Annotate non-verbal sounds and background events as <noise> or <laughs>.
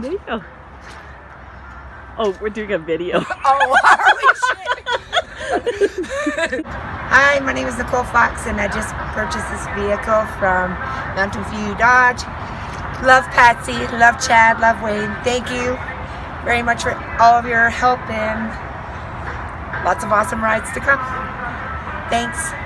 There you go. Oh, we're doing a video. <laughs> Oh, holy shit. Hi, my name is Nicole Fox and I just purchased this vehicle from Mountain View Dodge. Love Patsy, love Chad, love Wayne. Thank you very much for all of your help and lots of awesome rides to come. Thanks.